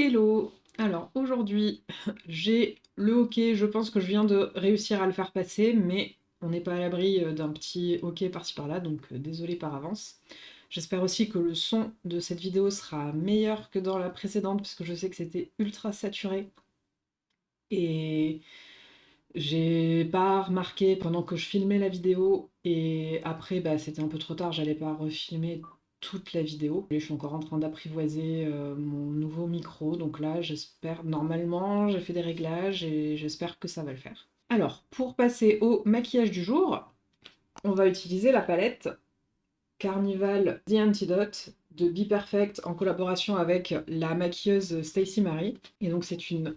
Hello! Alors aujourd'hui, j'ai le hockey, je pense que je viens de réussir à le faire passer, mais on n'est pas à l'abri euh, d'un petit hockey par-ci par-là, donc euh, désolé par avance. J'espère aussi que le son de cette vidéo sera meilleur que dans la précédente, parce que je sais que c'était ultra saturé. Et j'ai pas remarqué pendant que je filmais la vidéo, et après bah, c'était un peu trop tard, j'allais pas refilmer toute la vidéo. Je suis encore en train d'apprivoiser euh, mon nouveau micro, donc là j'espère, normalement j'ai fait des réglages et j'espère que ça va le faire. Alors, pour passer au maquillage du jour, on va utiliser la palette Carnival The Antidote de Be Perfect en collaboration avec la maquilleuse Stacy Marie. Et donc c'est une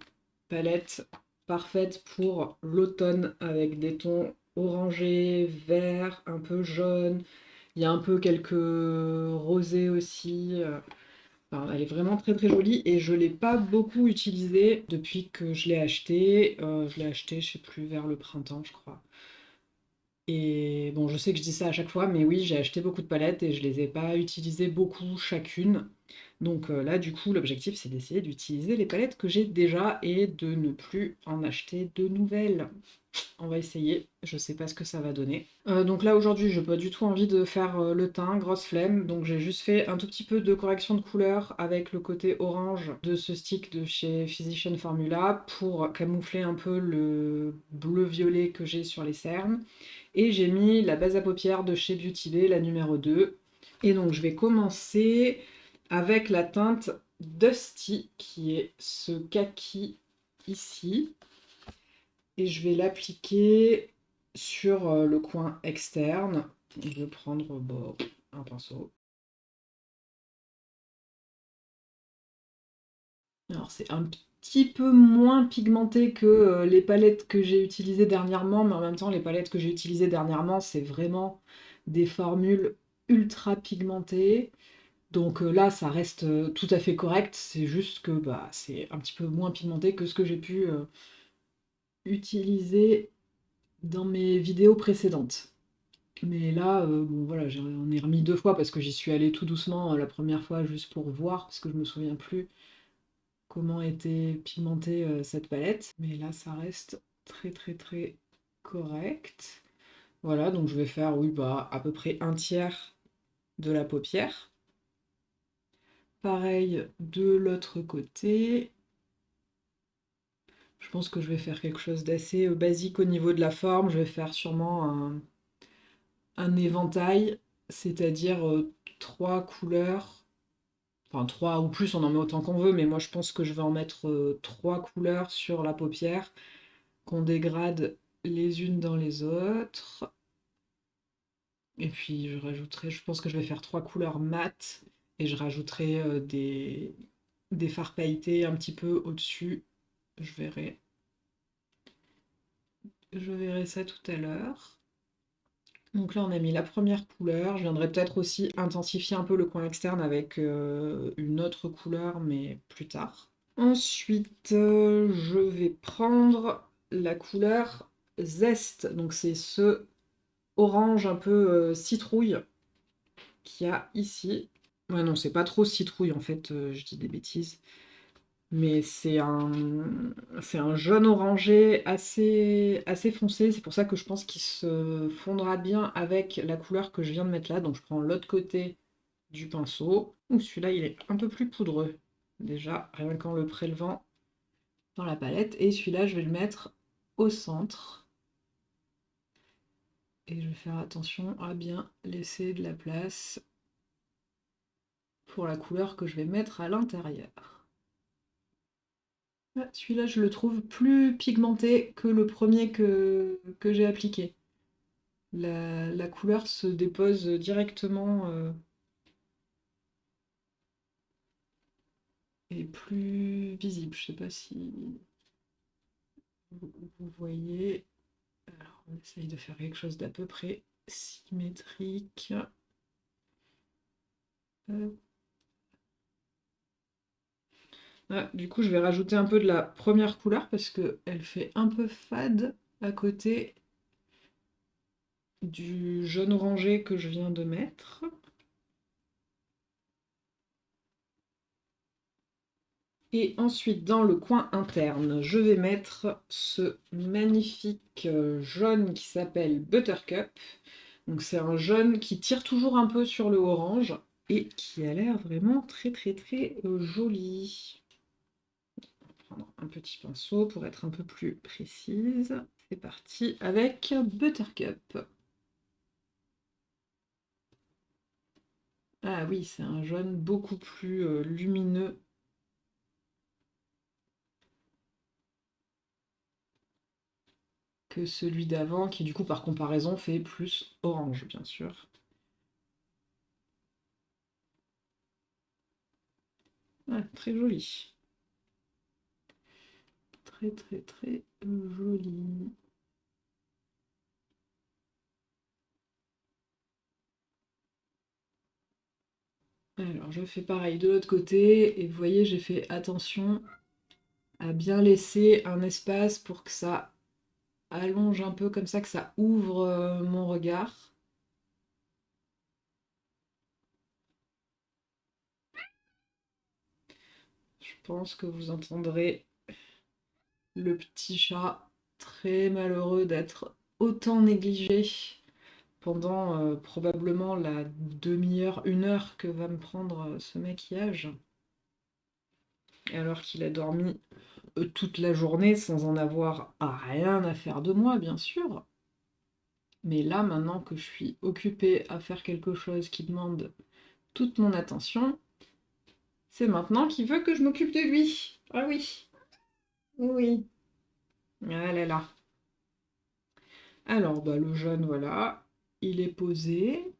palette parfaite pour l'automne avec des tons orangés, verts, un peu jaunes, il y a un peu quelques rosés aussi. Euh, elle est vraiment très très jolie et je ne l'ai pas beaucoup utilisée depuis que je l'ai achetée. Euh, je l'ai achetée, je sais plus, vers le printemps, je crois. Et bon, je sais que je dis ça à chaque fois, mais oui, j'ai acheté beaucoup de palettes et je les ai pas utilisées beaucoup chacune. Donc euh, là, du coup, l'objectif, c'est d'essayer d'utiliser les palettes que j'ai déjà et de ne plus en acheter de nouvelles. On va essayer, je sais pas ce que ça va donner. Euh, donc là, aujourd'hui, je n'ai pas du tout envie de faire euh, le teint, grosse flemme, donc j'ai juste fait un tout petit peu de correction de couleur avec le côté orange de ce stick de chez Physician Formula pour camoufler un peu le bleu-violet que j'ai sur les cernes. Et j'ai mis la base à paupières de chez Beauty Bay, la numéro 2. Et donc je vais commencer avec la teinte Dusty, qui est ce kaki ici. Et je vais l'appliquer sur euh, le coin externe. Je vais prendre bon, un pinceau. Alors c'est un petit peu moins pigmenté que euh, les palettes que j'ai utilisées dernièrement, mais en même temps les palettes que j'ai utilisées dernièrement, c'est vraiment des formules ultra pigmentées. Donc euh, là, ça reste euh, tout à fait correct, c'est juste que bah, c'est un petit peu moins pigmenté que ce que j'ai pu euh, utiliser dans mes vidéos précédentes. Mais là, bon voilà, j'en ai remis deux fois parce que j'y suis allée tout doucement la première fois juste pour voir, parce que je me souviens plus comment était pigmentée cette palette. Mais là, ça reste très très très correct. Voilà, donc je vais faire, oui, bah, à peu près un tiers de la paupière. Pareil de l'autre côté. Je pense que je vais faire quelque chose d'assez euh, basique au niveau de la forme. Je vais faire sûrement un, éventail, c'est-à-dire euh, trois couleurs. Enfin, trois ou plus, on en met autant qu'on veut, mais moi je pense que je vais en mettre euh, trois couleurs sur la paupière, qu'on dégrade les unes dans les autres. Et puis je rajouterai, je pense que je vais faire trois couleurs mates et je rajouterai euh, des, des fards pailletés un petit peu au-dessus. Je verrai. Je verrai ça tout à l'heure. Donc là, on a mis la première couleur. Je viendrai peut-être aussi intensifier un peu le coin externe avec euh, une autre couleur, mais plus tard. Ensuite, euh, je vais prendre la couleur Zest. Donc c'est ce orange un peu citrouille qu'il y a ici. Ouais, non, c'est pas trop citrouille, en fait, euh, je dis des bêtises. Mais c'est un, c'est un jaune orangé assez, assez foncé. C'est pour ça que je pense qu'il se fondra bien avec la couleur que je viens de mettre là. Donc je prends l'autre côté du pinceau. Celui-là, il est un peu plus poudreux. Déjà, rien qu'en le prélevant dans la palette. Et celui-là, je vais le mettre au centre. Et je vais faire attention à bien laisser de la place pour la couleur que je vais mettre à l'intérieur. Ah, celui-là, je le trouve plus pigmenté que le premier que, j'ai appliqué. La, couleur se dépose directement euh, et plus visible. Je sais pas si vous, voyez. Alors, on essaye de faire quelque chose d'à peu près symétrique. Du coup, je vais rajouter un peu de la première couleur parce qu'elle fait un peu fade à côté du jaune orangé que je viens de mettre. Et ensuite, dans le coin interne, je vais mettre ce magnifique euh, jaune qui s'appelle Buttercup. Donc c'est un jaune qui tire toujours un peu sur le orange et qui a l'air vraiment très très très euh, joli. Un petit pinceau pour être un peu plus précise. C'est parti avec Buttercup. Ah oui, c'est un jaune beaucoup plus euh, lumineux que celui d'avant, qui du coup par comparaison fait plus orange, bien sûr. Ah, très joli. Très très très joli. Alors je fais pareil de l'autre côté, et vous voyez j'ai fait attention à bien laisser un espace pour que ça allonge un peu comme ça, que ça ouvre euh, mon regard. Je pense que vous entendrez le petit chat très malheureux d'être autant négligé pendant euh, probablement la demi-heure, une heure que va me prendre euh, ce maquillage. Alors qu'il a dormi euh, toute la journée sans en avoir rien à faire de moi, bien sûr. Mais là, maintenant que je suis occupée à faire quelque chose qui demande toute mon attention, c'est maintenant qu'il veut que je m'occupe de lui. Ah oui. Oui. Ah là là. Alors, bah, le jaune, voilà. Il est posé.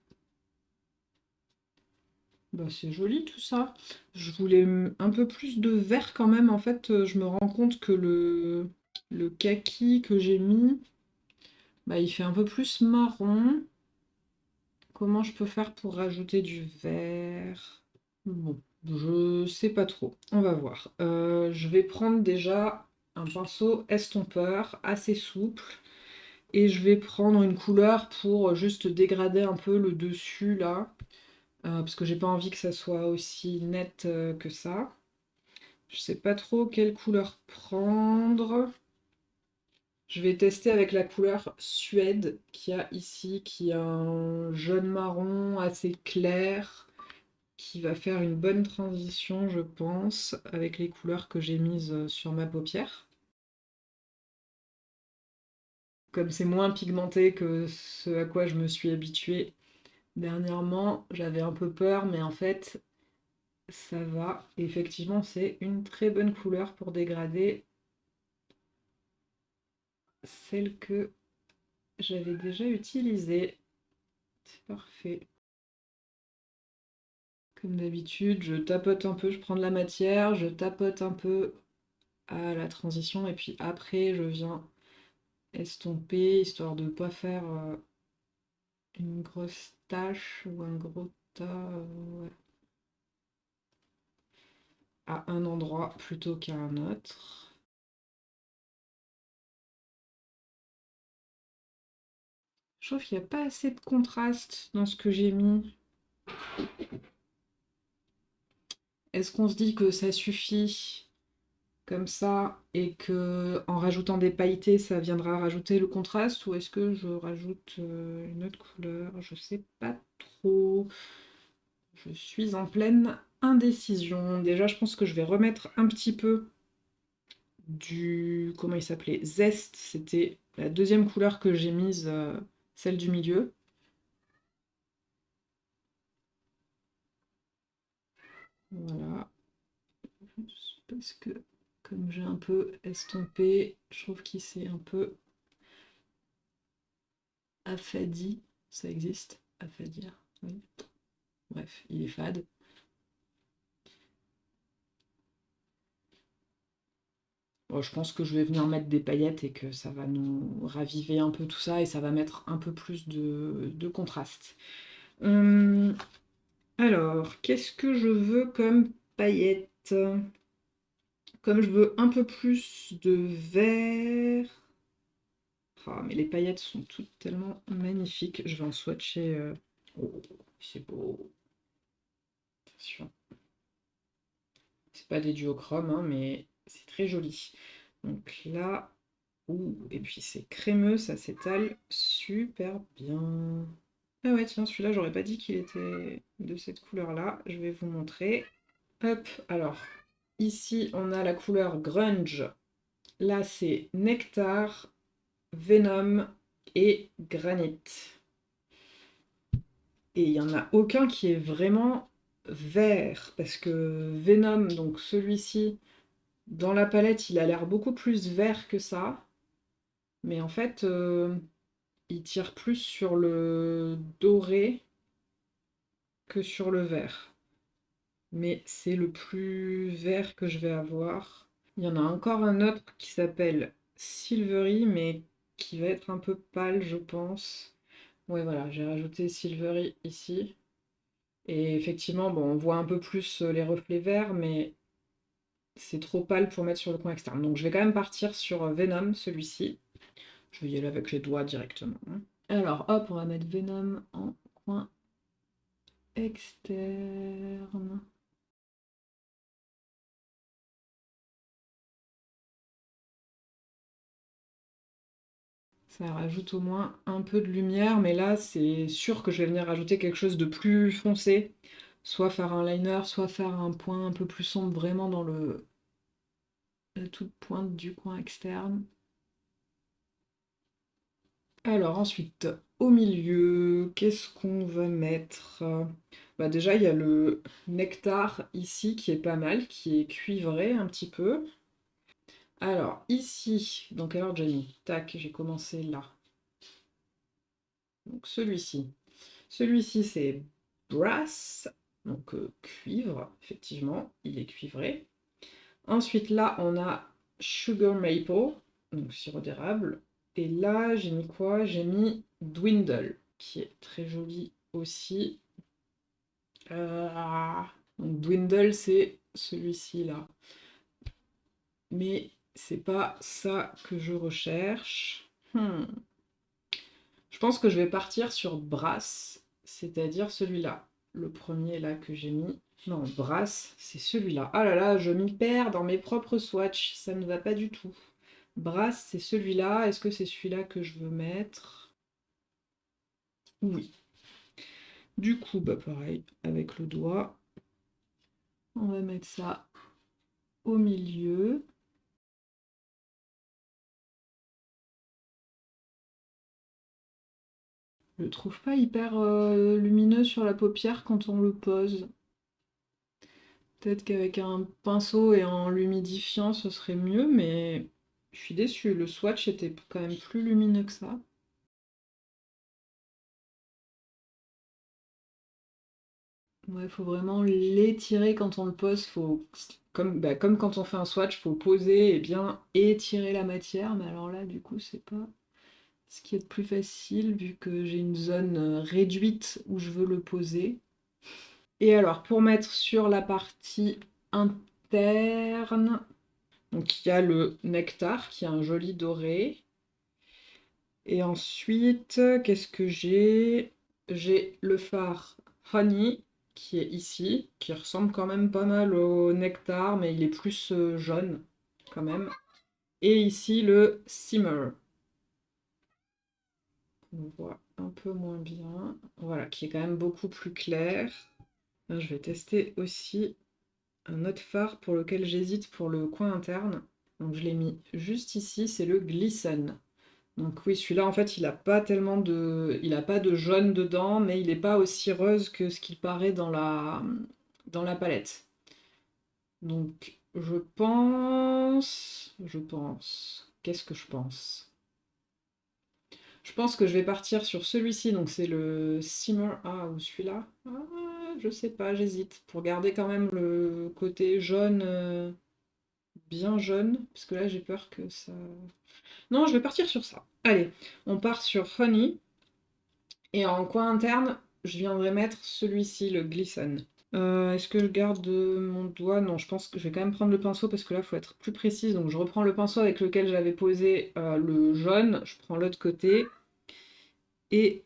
Bah, c'est joli tout ça. Je voulais un peu plus de vert quand même. En fait, euh, je me rends compte que le, le kaki que j'ai mis, bah, il fait un peu plus marron. Comment je peux faire pour rajouter du vert? Bon, je sais pas trop. On va voir. Euh, je vais prendre déjà un pinceau estompeur assez souple. Et je vais prendre une couleur pour juste dégrader un peu le dessus là. Euh, parce que j'ai pas envie que ça soit aussi net euh, que ça. Je sais pas trop quelle couleur prendre. Je vais tester avec la couleur Suède qu'il y a ici, qui est un jaune marron assez clair, qui va faire une bonne transition, je pense, avec les couleurs que j'ai mises euh, sur ma paupière. Comme c'est moins pigmenté que ce à quoi je me suis habituée Dernièrement, j'avais un peu peur, mais en fait, ça va. Effectivement, c'est une très bonne couleur pour dégrader celle que j'avais déjà utilisée. C'est parfait. Comme d'habitude, je tapote un peu, je prends de la matière, je tapote un peu à la transition, et puis après, je viens estomper, histoire de ne pas faire euh, une grosse tache ou un gros tas euh, à un endroit plutôt qu'à un autre. Je trouve qu'il n'y a pas assez de contraste dans ce que j'ai mis. Est-ce qu'on se dit que ça suffit comme ça et que en rajoutant des pailletés ça viendra rajouter le contraste ou est-ce que je rajoute euh, une autre couleur? Je sais pas trop. Je suis en pleine indécision. Déjà je pense que je vais remettre un petit peu du comment il s'appelait? Zeste c'était la deuxième couleur que j'ai mise euh, celle du milieu voilà parce que comme j'ai un peu estompé, je trouve qu'il s'est un peu affadi. Ça existe? Affadir. Bref, il est fade. je pense que je vais venir mettre des paillettes et que ça va nous raviver un peu tout ça et ça va mettre un peu plus de, contraste. Hum, alors, qu'est-ce que je veux comme paillettes? Comme je veux un peu plus de vert... Ah, mais les paillettes sont toutes tellement magnifiques. Je vais en swatcher... Euh, oh, c'est beau. Attention. C'est pas des duochromes, hein, mais c'est très joli. Donc là, ouh, et puis c'est crémeux, ça s'étale super bien. Ah ouais, tiens, celui-là, j'aurais pas dit qu'il était de cette couleur-là. Je vais vous montrer. Hop, alors, ici, on a la couleur grunge. Là, c'est nectar, venom et granite. Et il n'y en a aucun qui est vraiment vert, parce que Venom, donc celui-ci, dans la palette, il a l'air beaucoup plus vert que ça. Mais en fait, euh, il tire plus sur le doré que sur le vert. Mais c'est le plus vert que je vais avoir. Il y en a encore un autre qui s'appelle Silvery, mais qui va être un peu pâle, je pense. Ouais, voilà, j'ai rajouté Silvery ici. Et effectivement, bon, on voit un peu plus euh, les reflets verts, mais c'est trop pâle pour mettre sur le coin externe. Donc je vais quand même partir sur euh, Venom, celui-ci. Je vais y aller avec les doigts directement. Hein. Alors hop, on va mettre Venom en coin externe. Ça rajoute au moins un peu de lumière, mais là, c'est sûr que je vais venir rajouter quelque chose de plus foncé. Soit faire un liner, soit faire un point un peu plus sombre, vraiment dans le la toute pointe du coin externe. Alors ensuite, au milieu, qu'est-ce qu'on va mettre? Bah Déjà, il y a le nectar ici qui est pas mal, qui est cuivré un petit peu. Alors, ici, donc alors Jenny, tac, j'ai commencé là. Donc celui-ci. Celui-ci, c'est brass, donc euh, cuivre, effectivement, il est cuivré. Ensuite, là, on a sugar maple, donc sirop d'érable. Et là, j'ai mis quoi? J'ai mis dwindle, qui est très joli aussi. Euh, donc dwindle, c'est celui-ci là. Mais c'est pas ça que je recherche. Hmm. Je pense que je vais partir sur Brass, c'est-à-dire celui-là. Le premier là que j'ai mis. Non, Brass, c'est celui-là. Ah là là, je m'y perds dans mes propres swatchs, ça ne va pas du tout. Brass, c'est celui-là. Est-ce que c'est celui-là que je veux mettre? Oui. Du coup, bah pareil, avec le doigt, on va mettre ça au milieu. Je le trouve pas hyper euh, lumineux sur la paupière quand on le pose. Peut-être qu'avec un pinceau et en l'humidifiant, ce serait mieux, mais je suis déçue. Le swatch était quand même plus lumineux que ça. Ouais, faut vraiment l'étirer quand on le pose. Faut, comme, bah, comme quand on fait un swatch, faut poser et bien étirer la matière. Mais alors là, du coup, c'est pas ce qui est le plus facile vu que j'ai une zone euh, réduite où je veux le poser. Et alors, pour mettre sur la partie interne, donc il y a le nectar qui a un joli doré. Et ensuite, qu'est-ce que j'ai? J'ai le phare Honey qui est ici, qui ressemble quand même pas mal au nectar, mais il est plus euh, jaune quand même. Et ici le Simmer on voit un peu moins bien. Voilà, qui est quand même beaucoup plus clair. je vais tester aussi un autre phare pour lequel j'hésite pour le coin interne. Donc je l'ai mis juste ici, c'est le Glisten. Donc oui, celui-là, en fait, il n'a pas tellement de... Il a pas de jaune dedans, mais il n'est pas aussi rose que ce qu'il paraît dans la... dans la palette. Donc, je pense... Je pense... Qu'est-ce que je pense? Je pense que je vais partir sur celui-ci, donc c'est le Simmer... Ah, ou celui-là ah, Je sais pas, j'hésite. Pour garder quand même le côté jaune, euh, bien jaune, parce que là j'ai peur que ça... Non, je vais partir sur ça. Allez, on part sur Honey. Et en coin interne, je viendrai mettre celui-ci, le Glisten. Euh, est-ce que je garde mon doigt? Non, je pense que je vais quand même prendre le pinceau parce que là, il faut être plus précise. Donc je reprends le pinceau avec lequel j'avais posé euh, le jaune. Je prends l'autre côté. Et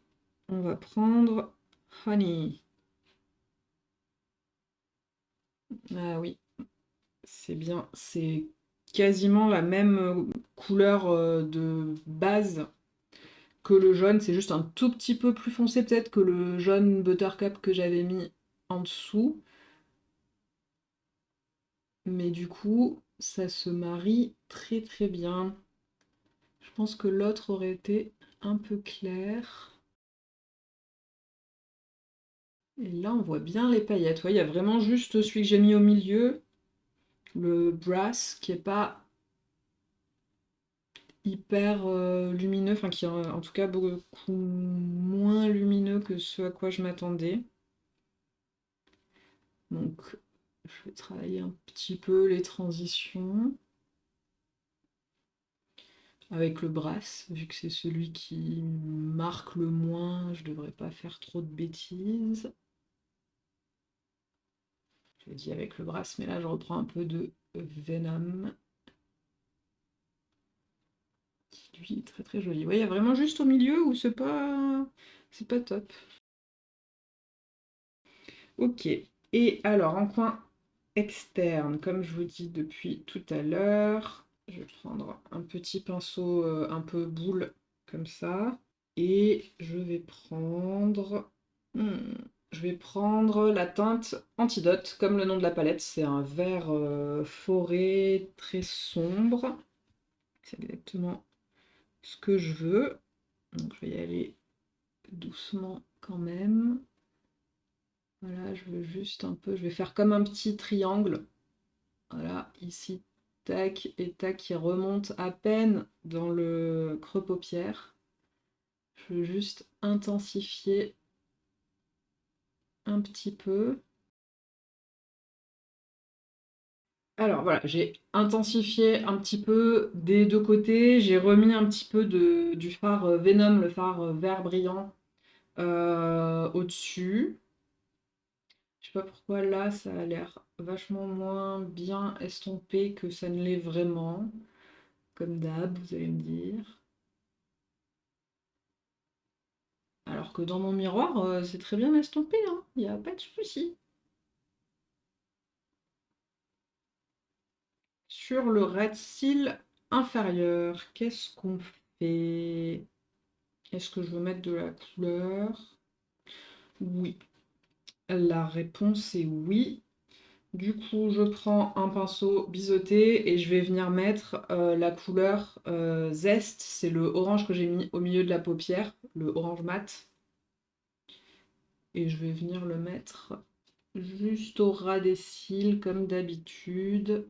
on va prendre Honey. Ah oui. c'est bien, c'est quasiment la même euh, couleur euh, de base que le jaune, c'est juste un tout petit peu plus foncé peut-être que le jaune Buttercup que j'avais mis en dessous. Mais du coup, ça se marie très très bien. Je pense que l'autre aurait été un peu clair. Et là, on voit bien les paillettes. il y a vraiment juste celui que j'ai mis au milieu, le brass, qui est pas hyper euh, lumineux, enfin qui est en tout cas beaucoup moins lumineux que ce à quoi je m'attendais. Donc, je vais travailler un petit peu les transitions avec le brass, vu que c'est celui qui marque le moins, je devrais pas faire trop de bêtises. Je l'ai dit avec le brass, mais là je reprends un peu de Venom. Lui est très très joli. Oui, il y a vraiment juste au milieu où c'est pas. c'est pas top. Ok. Et alors, en coin externe, comme je vous dis depuis tout à l'heure, je vais prendre un petit pinceau euh, un peu boule comme ça. Et je vais prendre... Hmm, je vais prendre la teinte Antidote, comme le nom de la palette. C'est un vert euh, forêt très sombre. C'est exactement ce que je veux. Donc je vais y aller doucement quand même. Voilà, je veux juste un peu... Je vais faire comme un petit triangle. Voilà, ici, tac, et tac, qui remonte à peine dans le creux paupière. Je veux juste intensifier un petit peu. Alors voilà, j'ai intensifié un petit peu des deux côtés. J'ai remis un petit peu du phare Venom, le phare vert brillant, euh, au-dessus. Je sais pas pourquoi là, ça a l'air vachement moins bien estompé que ça ne l'est vraiment. Comme d'hab, vous allez me dire. Alors que dans mon miroir, euh, c'est très bien estompé, hein. il n'y a pas de souci. Sur le red seal inférieur, qu'est-ce qu'on fait? Est-ce que je veux mettre de la couleur? Oui. La réponse est oui. Du coup, je prends un pinceau biseauté et je vais venir mettre euh, la couleur euh, Zest. C'est le orange que j'ai mis au milieu de la paupière, le orange mat. Et je vais venir le mettre juste au ras des cils, comme d'habitude.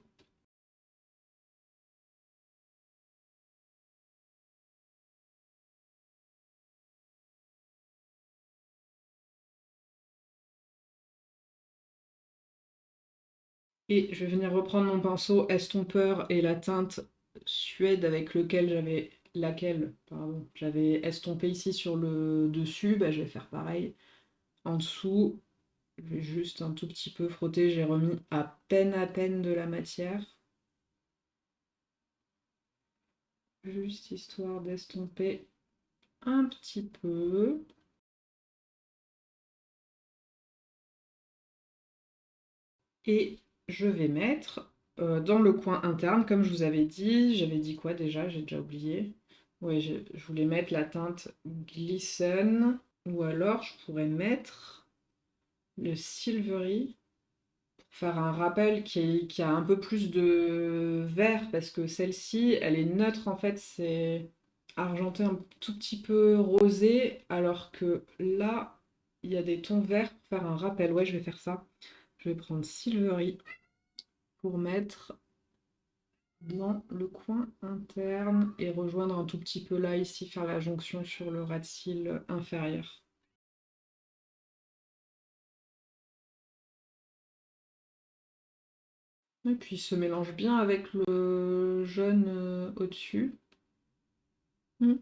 Et je vais venir reprendre mon pinceau estompeur et la teinte suède avec lequel j'avais laquelle pardon, j'avais estompé ici sur le dessus, bah, je vais faire pareil en dessous. Je vais juste un tout petit peu frotter, j'ai remis à peine à peine de la matière. Juste histoire d'estomper un petit peu. Et je vais mettre euh, dans le coin interne, comme je vous avais dit, j'avais dit quoi déjà? J'ai déjà oublié. Oui, je, voulais mettre la teinte Glisten, ou alors je pourrais mettre le Silvery pour faire un rappel qui, qui a un peu plus de vert, parce que celle-ci, elle est neutre en fait, c'est argenté un tout petit peu rosé, alors que là, il y a des tons verts pour faire un rappel. Ouais, je vais faire ça. Je vais prendre Silvery pour mettre dans le coin interne et rejoindre un tout petit peu là, ici, faire la jonction sur le ras de cils inférieur. Et puis se mélange bien avec le jaune euh, au-dessus. Hmm.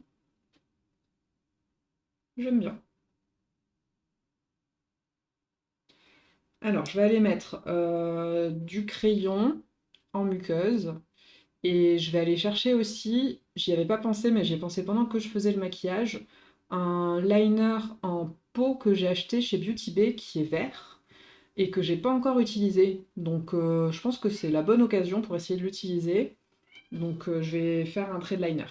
J'aime bien. Alors, je vais aller mettre euh, du crayon en muqueuse. Et je vais aller chercher aussi, j'y avais pas pensé, mais j'y ai pensé pendant que je faisais le maquillage, un liner en peau que j'ai acheté chez Beauty Bay qui est vert. et que j'ai pas encore utilisé. Donc euh, je pense que c'est la bonne occasion pour essayer de l'utiliser. Donc euh, je vais faire un trait de liner.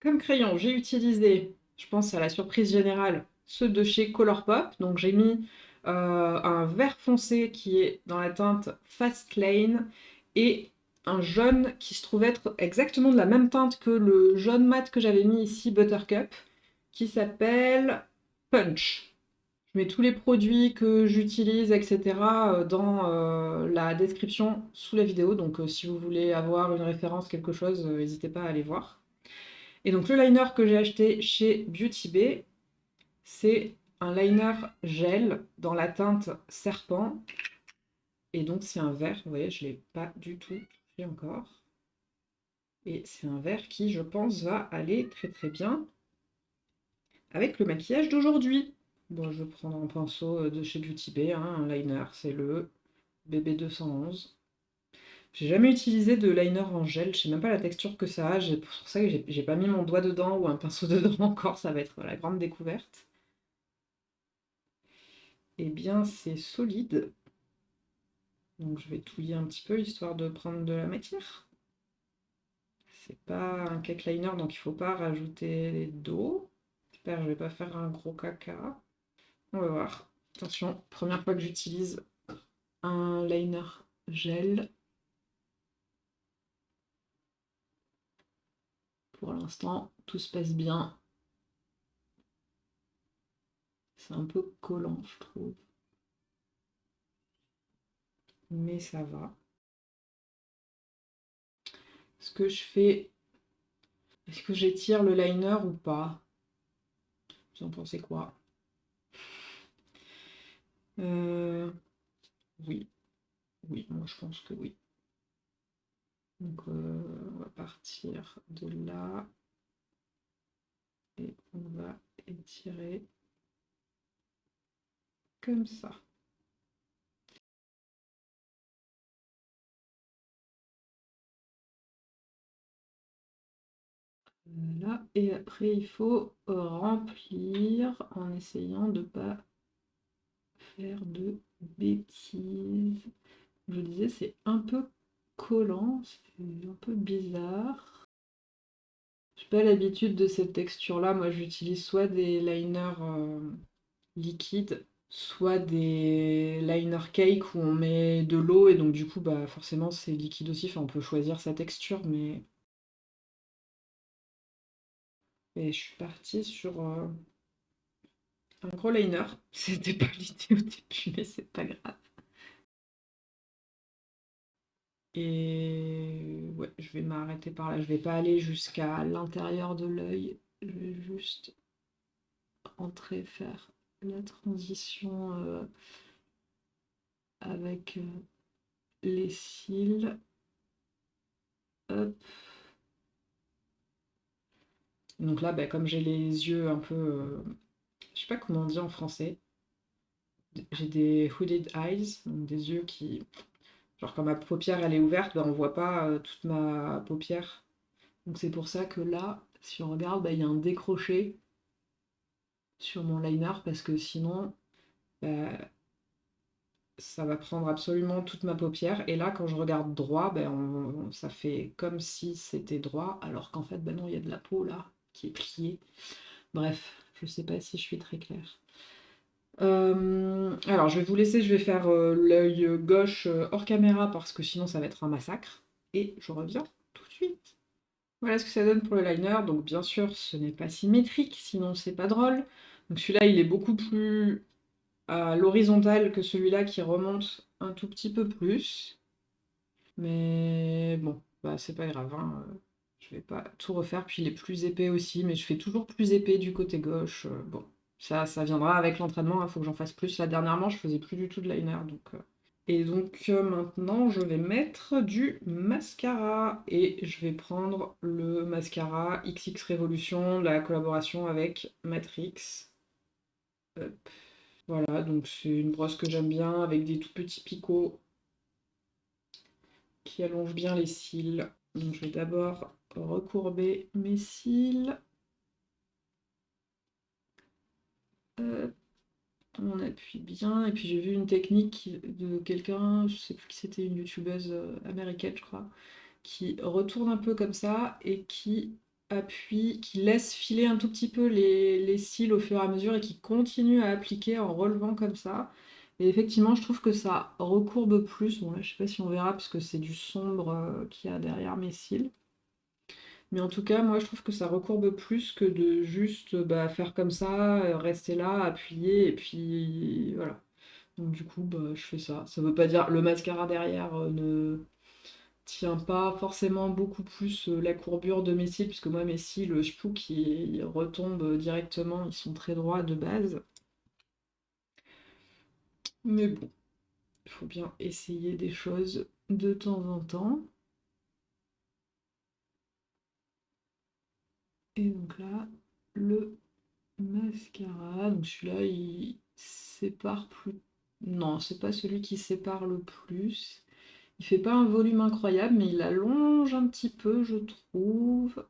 Comme crayon, j'ai utilisé, je pense à la surprise générale, ceux de chez Colourpop. Donc j'ai mis euh, un vert foncé qui est dans la teinte Fast Lane et un jaune qui se trouve être exactement de la même teinte que le jaune mat que j'avais mis ici, Buttercup, qui s'appelle Punch. Je mets tous les produits que j'utilise, etc. Euh, dans euh, la description sous la vidéo, donc si vous voulez avoir une référence, quelque chose, n'hésitez pas à aller voir. Et donc le liner que j'ai acheté chez Beauty Bay, c'est un liner gel dans la teinte serpent. Et donc c'est un vert, vous voyez, je l'ai pas du tout touché encore. Et c'est un vert qui, je pense, va aller très très bien avec le maquillage d'aujourd'hui. Bon, je vais prendre un pinceau de chez Beauty Bay, hein, un liner, c'est le BB211. J'ai jamais utilisé de liner en gel, je sais même pas la texture que ça a, c'est pour ça que j'ai pas mis mon doigt dedans ou un pinceau dedans encore, ça va être la grande découverte. Eh bien, c'est solide. Donc je vais touiller un petit peu, histoire de prendre de la matière. C'est pas un cake liner, donc il faut pas rajouter d'eau. J'espère que je vais pas faire un gros caca. On va voir. Attention, première fois que j'utilise un liner gel. Pour l'instant, tout se passe bien. C'est un peu collant, je trouve. Mais ça va. Est-ce que je fais... Est-ce que j'étire le liner ou pas? Vous en pensez quoi? Euh, Oui. Oui, moi je pense que oui. Donc euh, on va partir de là. Et on va étirer comme ça. Voilà, et après il faut remplir en essayant de pas faire de bêtises. Je disais, c'est un peu collant, c'est un peu bizarre. J'ai pas l'habitude de cette texture là, moi j'utilise soit des liners euh, liquides soit des liner cake où on met de l'eau et donc du coup bah forcément c'est liquide aussi, on peut choisir sa texture mais... Et je suis partie sur euh, un gros liner, c'était pas l'idée au début mais c'est pas grave. Et ouais, je vais m'arrêter par là, je vais pas aller jusqu'à l'intérieur de l'œil, je vais juste rentrer, faire la transition euh, avec euh, les cils. Donc là, bah, comme j'ai les yeux un peu... Euh, je sais pas comment on dit en français. J'ai des hooded eyes, donc des yeux qui... Genre quand ma paupière elle est ouverte, bah, on voit pas toute ma paupière. Donc c'est pour ça que là, si on regarde, bah, il y a un décroché sur mon liner parce que sinon bah, ça va prendre absolument toute ma paupière. Et là quand je regarde droit ben, ça fait comme si c'était droit alors qu'en fait ben non il y a de la peau là qui est pliée. Bref je sais pas si je suis très claire. Euh, alors je vais vous laisser je vais faire euh, l'œil gauche euh, hors caméra parce que sinon ça va être un massacre. Et je reviens tout de suite voilà ce que ça donne pour le liner donc bien sûr ce n'est pas symétrique sinon c'est pas drôle donc celui-là, il est beaucoup plus à l'horizontale que celui-là qui remonte un tout petit peu plus. Mais bon, bah c'est pas grave, hein. je vais pas tout refaire. Puis il est plus épais aussi, mais je fais toujours plus épais du côté gauche. Bon, ça, ça viendra avec l'entraînement, il hein. faut que j'en fasse plus. Là, dernièrement, je faisais plus du tout de liner, donc... Et donc euh, maintenant, je vais mettre du mascara. Et je vais prendre le mascara XX Révolution, la collaboration avec Matrix. Voilà, donc c'est une brosse que j'aime bien avec des tout petits picots qui allongent bien les cils. Donc je vais d'abord recourber mes cils. On appuie bien. Et puis j'ai vu une technique de quelqu'un, je sais plus qui c'était, une youtubeuse euh, américaine, je crois, qui retourne un peu comme ça et qui appuie, qui laisse filer un tout petit peu les, cils au fur et à mesure et qui continue à appliquer en relevant comme ça. Et effectivement, je trouve que ça recourbe plus. Bon là, je sais pas si on verra parce que c'est du sombre euh, qu'il y a derrière mes cils. Mais en tout cas, moi, je trouve que ça recourbe plus que de juste bah, faire comme ça, euh, rester là, appuyer, et puis voilà. Donc du coup, bah, je fais ça. Ça veut pas dire le mascara derrière euh, ne tient pas forcément beaucoup plus euh, la courbure de mes cils, puisque moi, mes cils, je trouve qu'ils retombent directement, ils sont très droits de base. Mais bon, il faut bien essayer des choses de temps en temps. Et donc là, le mascara, donc celui-là, il sépare plus... Non, c'est pas celui qui sépare le plus. Il fait pas un volume incroyable, mais il allonge un petit peu, je trouve.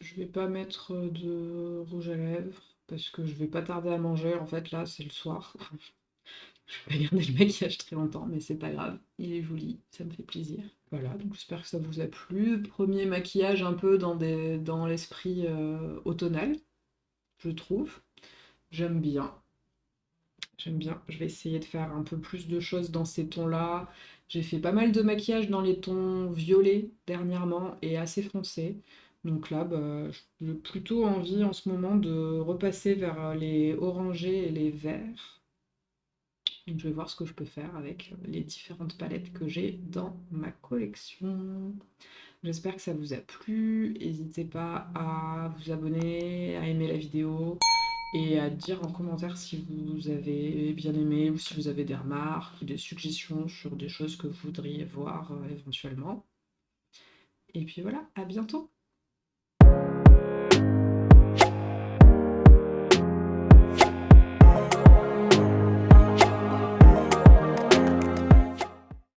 Je vais pas mettre de rouge à lèvres parce que je vais pas tarder à manger. En fait, là, c'est le soir. je vais pas garder le maquillage très longtemps, mais c'est pas grave. Il est joli, ça me fait plaisir. Voilà, donc j'espère que ça vous a plu. Premier maquillage un peu dans, dans l'esprit euh, automnal, je trouve. J'aime bien. J'aime bien. Je vais essayer de faire un peu plus de choses dans ces tons-là. J'ai fait pas mal de maquillage dans les tons violets dernièrement et assez foncés. Donc là, bah, j'ai plutôt envie en ce moment de repasser vers les orangés et les verts. Donc je vais voir ce que je peux faire avec les différentes palettes que j'ai dans ma collection. J'espère que ça vous a plu. N'hésitez pas à vous abonner, à aimer la vidéo et à dire en commentaire si vous avez bien aimé ou si vous avez des remarques ou des suggestions sur des choses que vous voudriez voir euh, éventuellement. Et puis voilà, à bientôt